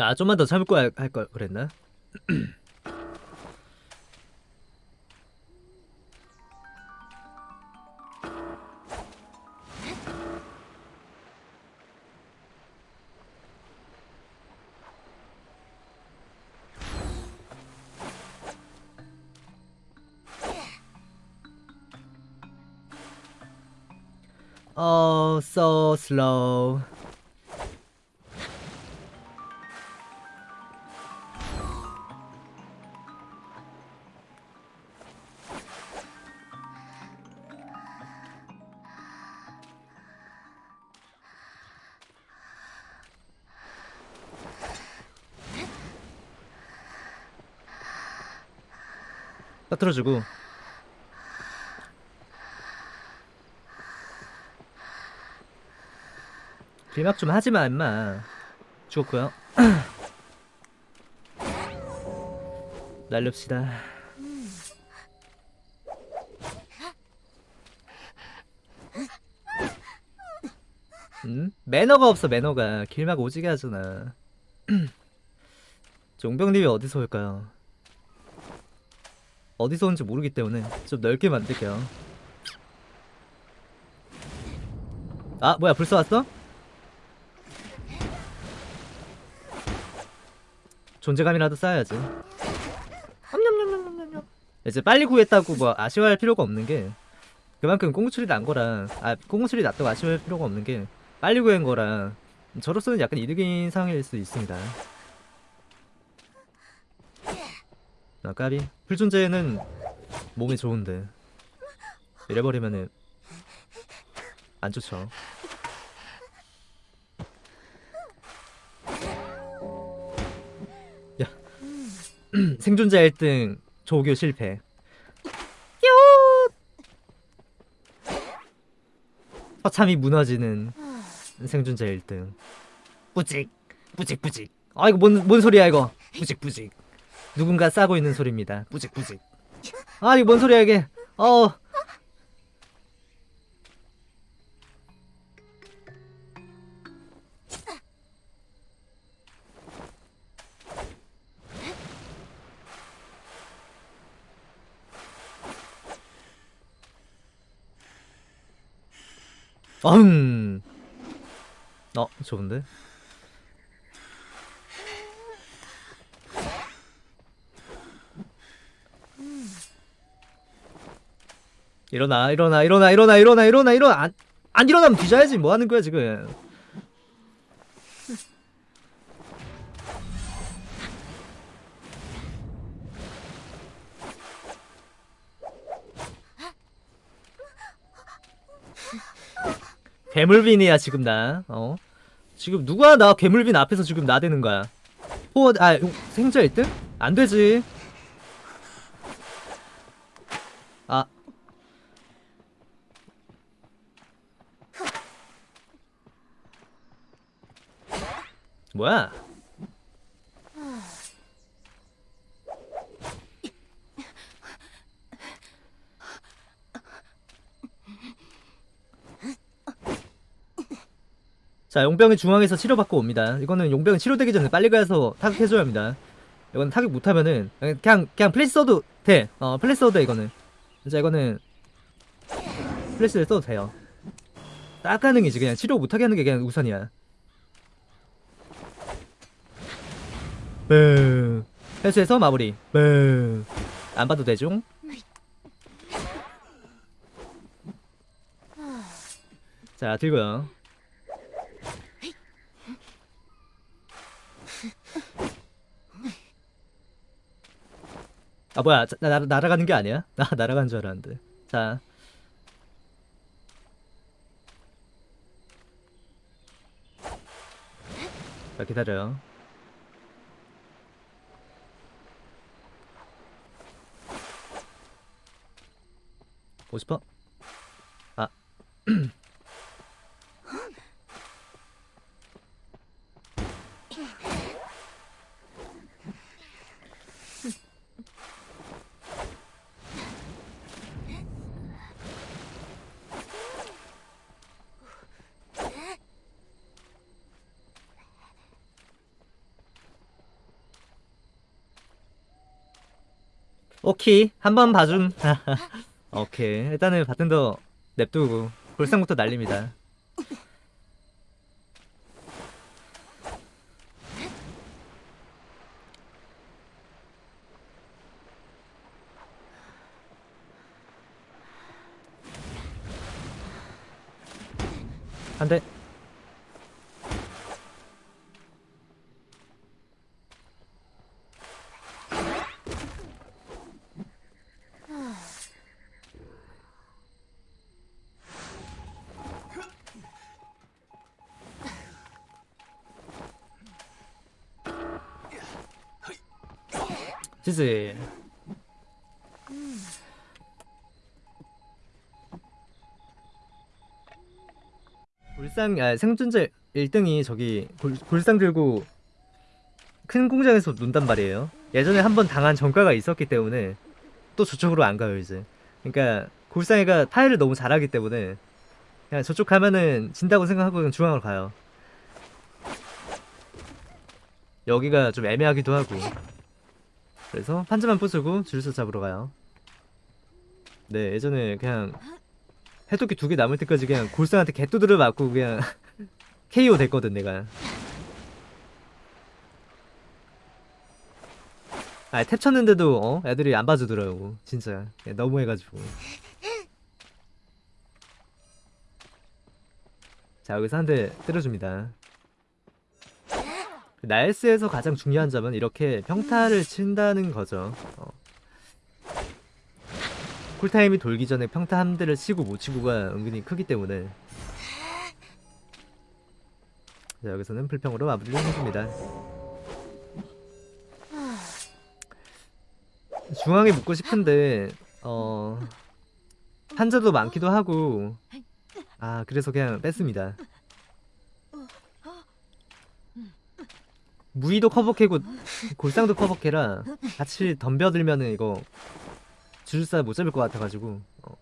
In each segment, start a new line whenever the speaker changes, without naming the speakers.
아 좀만 더 참고 할 걸 그랬나? Oh, so slow. 빠뜨려주고. 빌막 좀 하지마 임마. 죽었고요. 날렵시다. 음? 매너가 없어 매너가. 길막 오지게 하잖아. 종병님이 어디서 올까요? 어디서 온지 모르기 때문에 좀 넓게 만들게요 아 뭐야 벌써 왔어? 존재감이라도 쌓아야지. 이제 빨리 구했다고 뭐 아쉬워할 필요가 없는 게 그만큼 꽁수리 난 거라 아 꽁수리 났다고 아쉬워할 필요가 없는 게 빨리 구한 거라 저로서는 약간 이득인 상황일 수 있습니다 아 까비? 풀존재는 몸에 좋은데 이래버리면은 안 좋죠. 야 생존자 1등 조교 실패. 허참이 무너지는 생존자 1등. 뿌직 뿌직 뿌직. 아 이거 뭔, 뭔 소리야 이거? 뿌직 뿌직 누군가 싸고 있는 소리입니다. 뿌직뿌직. 아 이거 뭔 소리야 이게? 어. 어흥. 어 좋은데? 일어나 일어나 일어나 일어나 일어나 일어나 일어나. 안, 안 일어나면 뒤져야지. 뭐 하는 거야 지금. 괴물빈이야 지금 나. 어? 지금 누가 나 괴물빈 앞에서 지금 나대는 거야? 호, 아 생자 1등? 안 되지 뭐야? 자, 용병이 중앙에서 치료받고 옵니다. 이거는 용병이 치료되기 전에 빨리 가서 타격해줘야 합니다. 이건 타격 못하면은 그냥 그냥 플래시 써도 돼. 어, 플래시 써도 돼 이거는. 자, 이거는 플래시를 써도 돼요. 딱 가능이지. 그냥 치료 못하게 하는 게 그냥 우선이야. 뱅 회수해서 마무리. 뱅안 봐도 되죠? 자 들고요. 아 뭐야. 자, 나, 날아가는 게 아니야? 나 날아간 줄 알았는데. 자. 자, 기다려요. 먹고 싶어? 아. 오케이. 한번 봐줌. 오케이. 일단은 바텐더 냅두고 골상부터 날립니다. 한대 지지 골상 아, 생존자 1등이 저기 골, 골상 들고 큰 공장에서 논단 말이에요. 예전에 한 번 당한 전과가 있었기 때문에 또 저쪽으로 안 가요 이제. 그러니까 골상이가 타일을 너무 잘하기 때문에 그냥 저쪽 가면은 진다고 생각하고 그냥 중앙으로 가요. 여기가 좀 애매하기도 하고 그래서 판자만 부수고 줄서 잡으러 가요. 네 예전에 그냥 해독기 두 개 남을 때까지 그냥 골상한테 개뚜드려 맞고 그냥 KO 됐거든 내가. 아 탭 쳤는데도 어? 애들이 안 봐주더라고 진짜. 그냥 너무해가지고. 자 여기서 한 대 때려줍니다 나일스에서 가장 중요한 점은 이렇게 평타를 친다는 거죠. 어. 쿨타임이 돌기 전에 평타 한 대를 치고 못 치고가 은근히 크기 때문에. 자 여기서는 불평으로 마무리를 해줍니다. 중앙에 묻고 싶은데 어 한자도 많기도 하고. 아 그래서 그냥 뺐습니다 무의도 커버캐고 골상도 커버캐라 같이 덤벼들면은 이거 주술사 못 잡을 것 같아가지고 어.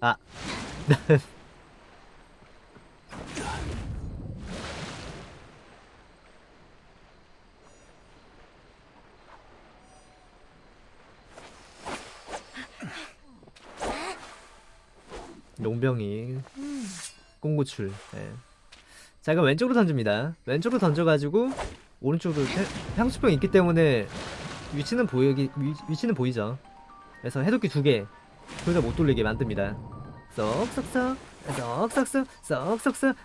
아 용병이 꽁구출 예. 자 그럼 왼쪽으로 던집니다. 왼쪽으로 던져가지고 오른쪽으로 향수병 있기 때문에 위치는 보이기 위, 위치는 보이죠? 그래서 해독기 두개 둘 다 못 돌리게 만듭니다. 쏙쏙쏙 쏙쏙쏙 쏙쏙쏙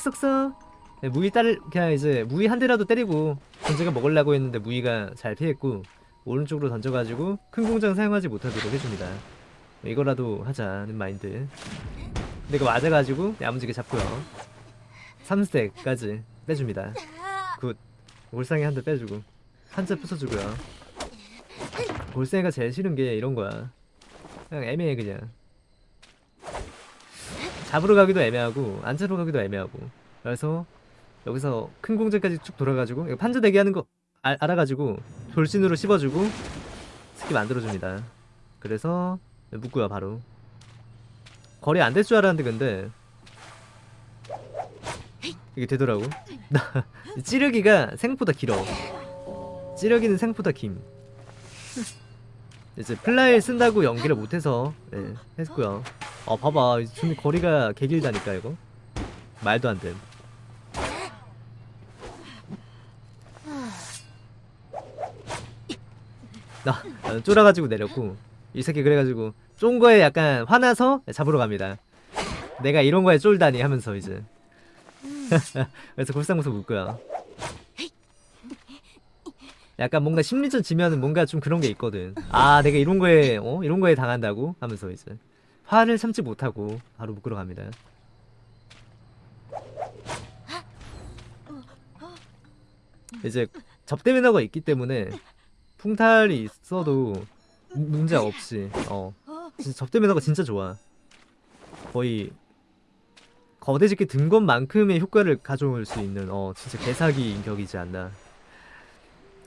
쏙쏙쏙. 네, 무이 딸 그냥 이제 무이 한 대라도 때리고 전제가 먹으려고 했는데 무이가 잘 피했고 오른쪽으로 던져가지고 큰 공장 사용하지 못하도록 해줍니다. 이거라도 하자는 마인드. 근데 이거 맞아가지고 야무지게 잡고요 3스택까지 빼줍니다. Good. 울상에 한 대 빼주고. 한자 부숴주고요. 골생이가 제일 싫은 게 이런 거야. 그냥 애매해 그냥. 잡으러 가기도 애매하고 안 잡으러 가기도 애매하고. 그래서 여기서 큰 공장까지 쭉 돌아가지고 이거 판자 대기 하는 거 알, 알아가지고 돌진으로 씹어주고 스킵 만들어줍니다. 그래서 묶고요 바로. 거리 안 될 줄 알았는데 근데 이게 되더라고. 찌르기가 생각보다 길어. 찌르기는 생각보다 김 이제 플라이 쓴다고 연기를 못해서 네, 했고요. 어 봐봐. 좀 거리가 개길다니까 이거. 말도 안됨 나 나는 쫄아가지고 내렸고 이 새끼 그래가지고 쫀 거에 약간 화나서 잡으러 갑니다. 내가 이런 거에 쫄다니 하면서 이제 그래서 골상무서 묶고요 약간 뭔가 심리전 지면은 뭔가 좀 그런 게 있거든. 아 내가 이런 거에 어? 이런 거에 당한다고? 하면서 이제 화를 참지 못하고 바로 묶으러 갑니다. 이제 접대 매너가 있기 때문에 풍탈이 있어도 문제 없이 어. 진짜 접대 매너가 진짜 좋아. 거의 거대짓게 든 것만큼의 효과를 가져올 수 있는 어 진짜 개사기 인격이지 않나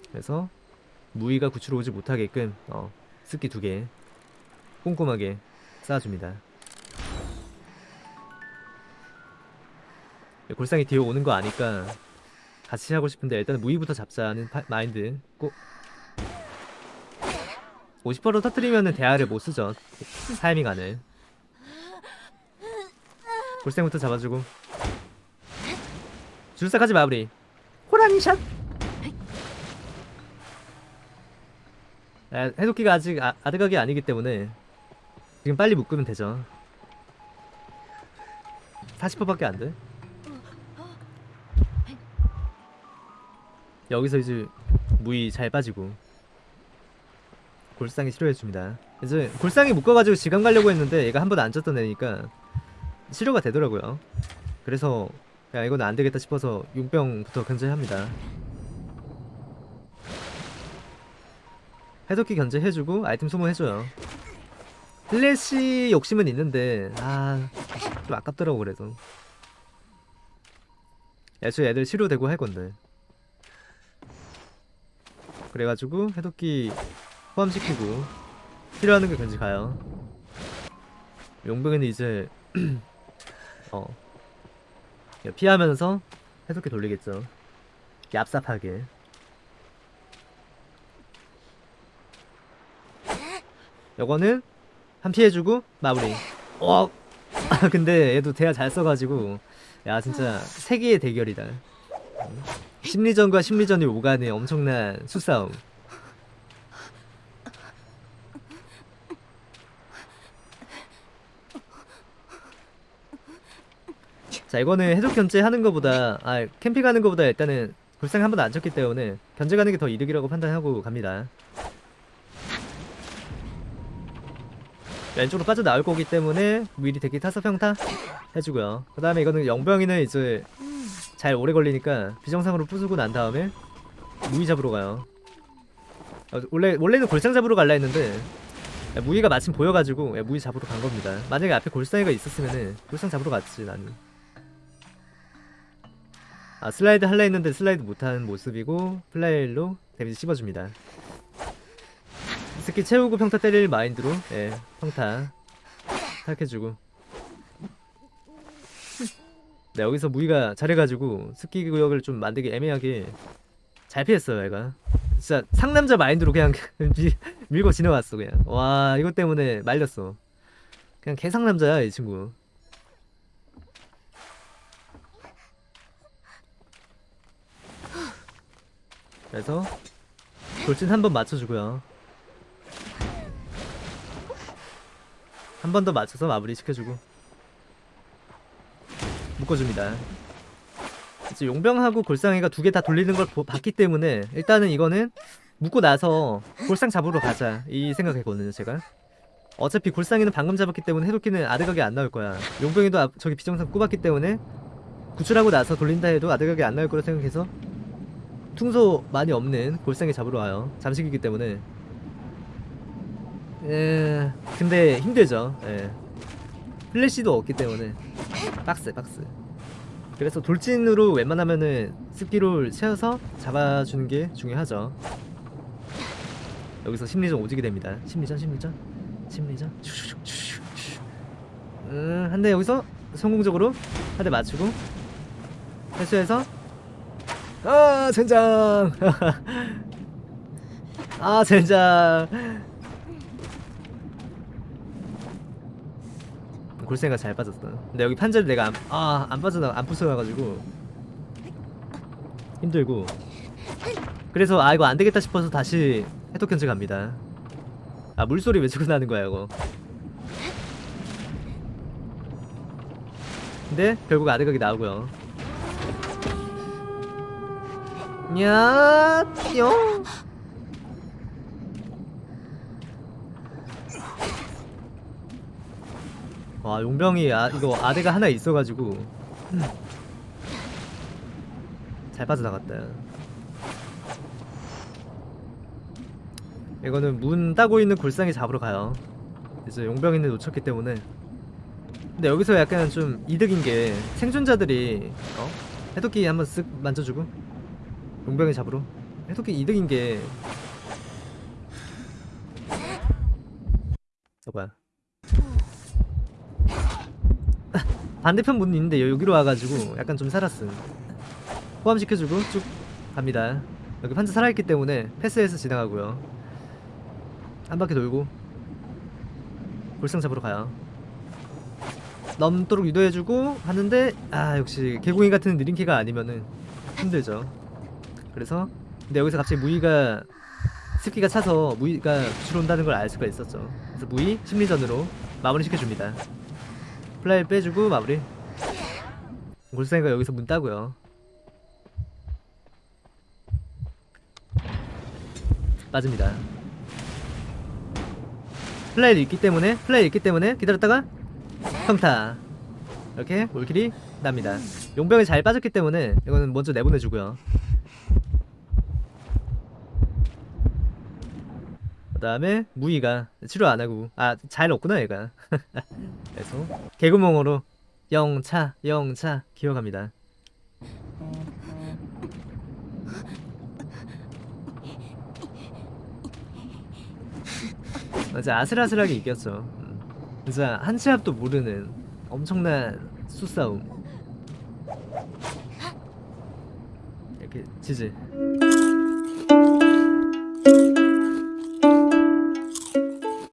그래서 무의가 구출로 오지 못하게끔 어 습기 두개 꼼꼼하게 쌓아줍니다 골상이 뒤에 오는 거 아니까 같이 하고 싶은데 일단 무의부터 잡자는 파, 마인드 꼭 50%로 터트리면은 대화를 못 쓰죠. 타이밍 안을. 골생부터 잡아주고. 줄사까지 마무리. 호랑이 샷. 아, 해독기가 아직 아, 아득하게 아니기 때문에 지금 빨리 묶으면 되죠. 40%밖에 안 돼. 여기서 이제 무이 잘 빠지고 골상이 치료해줍니다. 이제 골상이 묶어가지고 지감 가려고 했는데 얘가 한 번안 졌던 애니까 치료가 되더라고요. 그래서 야 이건 안 되겠다 싶어서 용병부터 견제합니다. 해독기 견제해주고 아이템 소모해줘요. 플래시 욕심은 있는데 아 좀 아깝더라고 그래도. 애초에 애들 치료되고 할 건데. 그래가지고 해독기 포함시키고 필요하는 게 견지 가요. 용병이는 이제 어 피하면서 해독기 돌리겠죠. 얍삽하게. 요거는 한 피해주고 마무리. 어. 아 근데 얘도 대화 잘 써가지고 야 진짜 세계의 대결이다. 음. 심리전과 심리전이 오가는 엄청난 수싸움. 자 이거는 해독 견제 하는 것보다 아 캠핑 가는 것보다 일단은 불상 한 번도 안 쳤기 때문에 견제 가는 게 더 이득이라고 판단하고 갑니다. 왼쪽으로 빠져나올 거기 때문에 미리 대기 타서 평타 해주고요. 그 다음에 이거는 영병이는 이제 잘 오래 걸리니까 비정상으로 부수고 난 다음에 무이 잡으러 가요. 어, 원래 원래는 골상 잡으러 갈라 했는데 야, 무이가 마침 보여가지고 야, 무이 잡으러 간 겁니다. 만약에 앞에 골상이가 있었으면은 골상 잡으러 갔지 나는. 아 슬라이드 할라 했는데 슬라이드 못한 모습이고 플라일로 데미지 씹어줍니다. 스킬 채우고 평타 때릴 마인드로 예 평타 탈해주고. 네 여기서 무기가 잘해가지고 스키 구역을 좀 만들기 애매하게 잘 피했어요 얘가. 진짜 상남자 마인드로 그냥 밀, 밀고 지나갔어 그냥. 와 이것 때문에 말렸어. 그냥 개상남자야 이 친구 그래서 돌진 한 번 맞춰주고요. 한 번 더 맞춰서 마무리 시켜주고. 묶어줍니다. 이제 용병하고 골상이가 두 개 다 돌리는 걸 보- 봤기 때문에 일단은 이거는 묶고 나서 골상 잡으러 가자. 이 생각했거든요 제가. 어차피 골상이는 방금 잡았기 때문에 해독기는 아득하게 안 나올 거야. 용병이도 앞- 저기 비정상 꼽았기 때문에 구출하고 나서 돌린다 해도 아득하게 안 나올 거라 생각해서 퉁소 많이 없는 골상이 잡으러 와요. 잠식이기 때문에. 에 근데 힘들죠. 예. 플래시도 없기 때문에. 빡세 빡세 그래서 돌진으로 웬만하면은 스피롤 채워서 잡아주는 게 중요하죠. 여기서 심리전 오지게 됩니다. 심리전 심리전. 심리전. 음, 한대 여기서 성공적으로 한 대 맞추고 회수해서 아 젠장 아 젠장 골생이가 잘 빠졌어. 근데 여기 판자를 내가 안, 아, 안 빠져나, 안 부숴가지고 힘들고. 그래서 아 이거 안 되겠다 싶어서 다시 해독 견제 갑니다. 아 물소리 왜 자꾸 나는 거야 이거. 근데 결국 아득하게 나오고요. 야, 뿅. 와 용병이 아, 이거 아대가 하나 있어가지고. 잘 빠져나갔다. 이거는 문 따고 있는 골상이 잡으러 가요. 이제 용병이는 놓쳤기 때문에. 근데 여기서 약간 좀 이득인 게 생존자들이 어? 해독기 한번 쓱 만져주고 용병이 잡으러? 해독기 이득인 게. 어, 뭐야 반대편 문 있는데 여기로 와가지고 약간 좀 살았음. 포함시켜주고 쭉 갑니다. 여기 판자 살아있기 때문에 패스해서 지나가고요. 한 바퀴 돌고 골상 잡으러 가요. 넘도록 유도해주고 하는데 아 역시 개구이 같은 느린 캐가 아니면은 힘들죠 그래서 근데 여기서 갑자기 무이가 스키가 차서 무이가 구출 온다는 걸 알 수가 있었죠. 그래서 무이 심리전으로 마무리 시켜줍니다. 플라이 빼주고 마무리. 골상이가 여기서 문 따고요. 빠집니다. fly를 있기 때문에 fly 있기 때문에 기다렸다가 평타. 이렇게 all kill이 납니다. 용병이 잘 빠졌기 때문에 이거는 먼저 내보내주고요 그 다음에 무이가 치료 안하고 아 잘 없구나 얘가. 그래서 개구멍으로 영차 영차 기어갑니다. 맞아 아슬아슬하게 이겼죠 음. 진짜 한치 앞도 모르는 엄청난 수싸움. 이렇게 지지